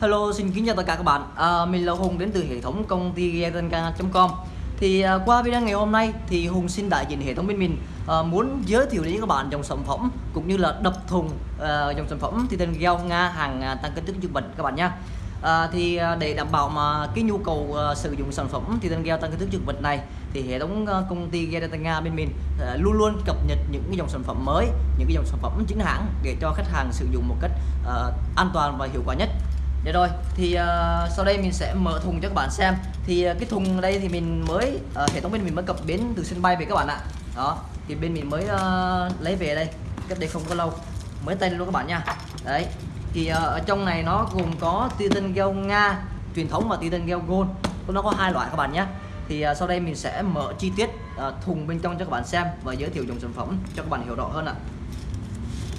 Hello, xin kính chào tất cả các bạn. À, mình là Hùng đến từ hệ thống công ty Getanca.com. Thì à, qua video ngày hôm nay thì Hùng xin đại diện hệ thống bên mình à, muốn giới thiệu đến các bạn dòng sản phẩm cũng như là đập thùng à, dòng sản phẩm Titan Gel Nga hàng à, tăng kích thước trung bình các bạn nha. À, thì à, để đảm bảo mà cái nhu cầu à, sử dụng sản phẩm Titan Gel tăng kích thước trung bình này thì hệ thống à, công ty Getanca bên mình à, luôn luôn cập nhật những cái dòng sản phẩm mới, những cái dòng sản phẩm chính hãng để cho khách hàng sử dụng một cách à, an toàn và hiệu quả nhất. Để rồi thì uh, sau đây mình sẽ mở thùng cho các bạn xem. Thì uh, cái thùng đây thì mình mới uh, hệ thống bên mình mới cập bến từ sân bay về các bạn ạ. Đó thì bên mình mới uh, lấy về đây cách đây không có lâu. Mới tay luôn các bạn nha. Đấy thì uh, ở trong này nó gồm có Titan Gel Nga truyền thống và Titan Gel Gold. Nó có hai loại các bạn nhé. Thì uh, sau đây mình sẽ mở chi tiết uh, thùng bên trong cho các bạn xem và giới thiệu dòng sản phẩm cho các bạn hiểu rõ hơn ạ.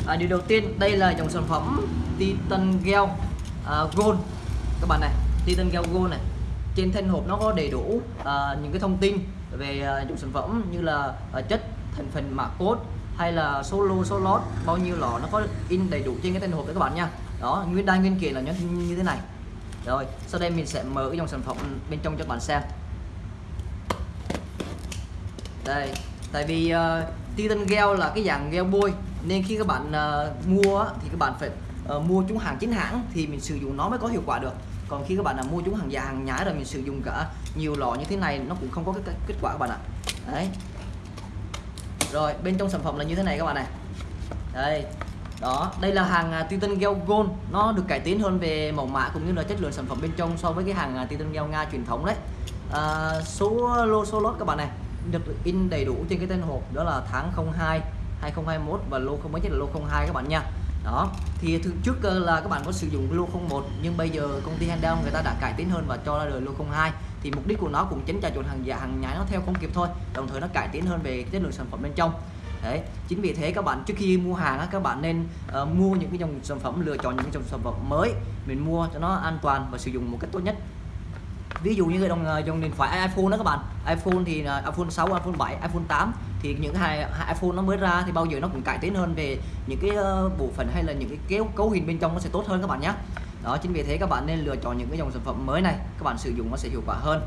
À, điều đầu tiên đây là dòng sản phẩm Titan Gel uh, gold. Các bạn này Titan Gel Gold này. Trên thân hộp nó có đầy đủ uh, những cái thông tin về uh, dụng sản phẩm như là uh, chất thành phần mã code hay là số lô số lót bao nhiêu lọ nó có in đầy đủ trên cái thân hộp đấy các bạn nha. Đó nguyên đai nguyên kiện là như, như thế này. Rồi sau đây mình sẽ mở cái dòng sản phẩm bên trong cho các bạn xem. Đây tại vì uh, Titan Gel là cái dạng gel bôi nên khi các bạn uh, mua thì các bạn phải uh, mua chúng hàng chính hãng thì mình sử dụng nó mới có hiệu quả được. Còn khi các bạn là mua chúng hàng giả hàng nhái rồi mình sử dụng cả nhiều lọ như thế này nó cũng không có cái kết quả các bạn ạ. Đấy. Rồi bên trong sản phẩm là như thế này các bạn này. Đây. Đó đây là hàng uh, Titan Gel Gold. Nó được cải tiến hơn về mẫu mã cũng như là chất lượng sản phẩm bên trong so với cái hàng uh, Titan Gel Nga truyền thống đấy. Uh, số lô số lót các bạn này được in đầy đủ trên cái tên hộp đó là tháng 02 2021 và lô không mới nhất là lô 02 các bạn nha đó thì trước ờ, là các bạn có sử dụng lô 01 nhưng bây giờ công ty Handel người ta đã cải tiến hơn và cho ra đời lô 02 thì mục đích của nó cũng chính là trộn hàng giả hàng nhái nó theo không kịp thôi đồng thời nó cải tiến hơn về chất lượng sản phẩm bên trong. Đấy chính vì thế các bạn trước khi mua hàng các bạn nên uh, mua những cái dòng sản phẩm lựa chọn những dòng sản phẩm mới mình mua cho nó an toàn và sử dụng một cách tốt nhất ví dụ như dòng ờ, dòng điện thoại iPhone đó các bạn. iPhone thì ờ, iPhone 6 iPhone 7 iPhone 8 thì những hai, iPhone nó mới ra thì bao giờ nó cũng cải tiến hơn về những cái ờ, bộ phận hay là những cái kéo cấu hình bên trong nó sẽ tốt hơn các bạn nhé. Đó chính vì thế các bạn nên lựa chọn những cái dòng sản phẩm mới này. Các bạn sử dụng nó sẽ hiệu quả hơn.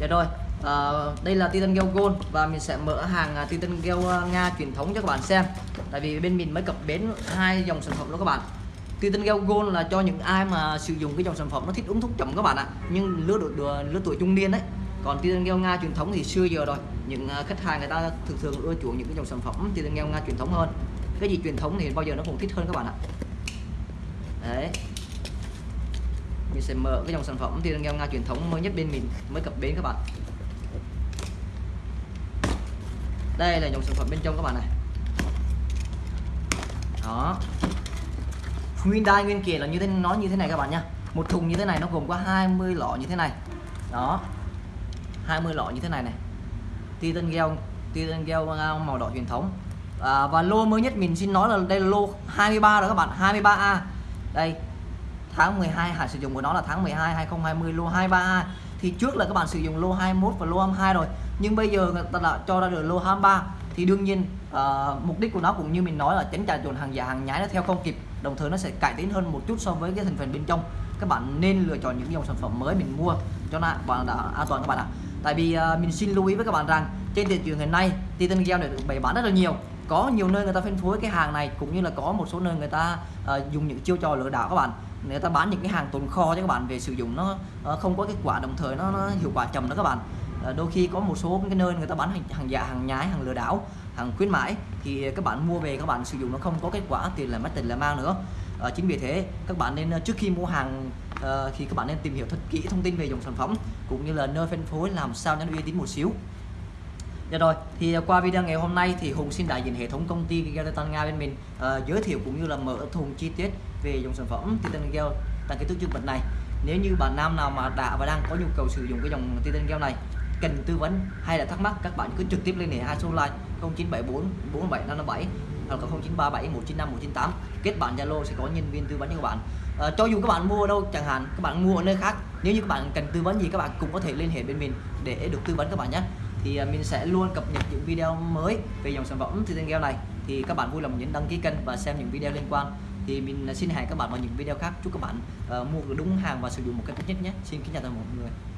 Dạ rồi à, đây là Titan Gel Gold và mình sẽ mở hàng à, Titan Gel Nga truyền thống cho các bạn xem. Tại vì bên mình mới cập bến hai dòng sản phẩm đó các bạn. Titan Gel Gold là cho những ai mà sử dụng cái dòng sản phẩm nó thích uống thuốc chậm các bạn ạ. Nhưng lứa độ lứa tuổi trung niên đấy còn Titan Gel Nga truyền thống thì xưa giờ rồi. Những à, khách hàng người ta thường thường ưa chuộng những cái dòng sản phẩm Titan Gel Nga truyền thống hơn. Cái gì truyền thống thì bao giờ nó cũng thích hơn các bạn ạ. Đấy. Mình sẽ mở cái dòng sản phẩm Titan Gel Nga truyền thống mới nhất bên mình, mới cập bến các bạn. Đây là dòng sản phẩm bên trong các bạn này. Đó nguyên đai nguyên kiện là như thế nó như thế này các bạn nha một thùng như thế này nó gồm có 20 lọ như thế này. Đó. 20 lọ như thế này này. Titan Gel Titan Gel à, màu đỏ truyền thống. À, và lô mới nhất mình xin nói là đây là lô 23 rồi các bạn 23A đây tháng 12 hạn sử dụng của nó là tháng 12 2020 lô 23A thì trước là các bạn sử dụng lô 21 và lô 22 rồi. Nhưng bây giờ người ta đã cho ra được lô 23 thì đương nhiên uh, mục đích của nó cũng như mình nói là tránh trà trộn hàng giả hàng nhái nó theo không kịp đồng thời nó sẽ cải tiến hơn một chút so với cái thành phần bên trong. Các bạn nên lựa chọn những dòng sản phẩm mới mình mua cho nó bạn đã an toàn các bạn ạ. Tại vì uh, mình xin lưu ý với các bạn rằng trên thị trường hiện nay Titan Gel này được bày bán rất là nhiều. Có nhiều nơi người ta phân phối cái hàng này cũng như là có một số nơi người ta uh, dùng những chiêu trò lừa đảo các bạn. Người ta bán những cái hàng tồn kho cho các bạn về sử dụng nó uh, không có kết quả đồng thời nó, nó hiệu quả chậm đó các bạn. Ờ, đôi khi có một số cái nơi người ta bán hàng, hàng giả hàng nhái hàng lừa đảo hàng khuyến mãi thì các bạn mua về các bạn sử dụng nó không có kết quả tiền là mất tiền là mang nữa à, chính vì thế các bạn nên ờ, trước khi mua hàng à, thì các bạn nên tìm hiểu thật kỹ thông tin về dòng sản phẩm cũng như là nơi phân phối làm sao cho nó uy tín một xíu Dạ rồi, thì qua video ngày hôm nay thì Hùng xin đại diện hệ thống công ty Gelatin Nga bên mình uh, giới thiệu cũng như là mở thùng chi tiết về dòng sản phẩm Titan Gel tại cái thước dương bệnh này. Nếu như bạn nam nào mà đã và đang có nhu cầu sử dụng cái dòng Titan Gel này cần tư vấn hay là thắc mắc các bạn cứ trực tiếp liên hệ hai số line 0974 47557 hoặc là 0937 195 198 kết bạn Zalo sẽ có nhân viên tư vấn cho các bạn. À, cho dù các bạn mua ở đâu chẳng hạn các bạn mua ở nơi khác nếu như các bạn cần tư vấn gì các bạn cũng có thể liên hệ bên mình để được tư vấn các bạn nhé. Thì ờ, mình sẽ luôn cập nhật những video mới về dòng sản phẩm Titan Gel này. Thì các bạn vui lòng nhấn đăng ký kênh và xem những video liên quan. Thì mình ờ, xin hẹn các bạn vào những video khác. Chúc các bạn uh, mua được đúng hàng và sử dụng một cách tốt nhất nhé. Xin kính chào tất cả mọi người.